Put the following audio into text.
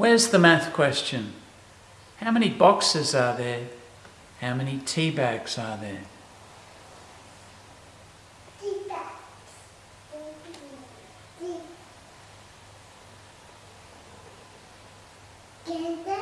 Where's the math question? How many boxes are there? How many tea bags are there? Tea bags. Tea. Tea.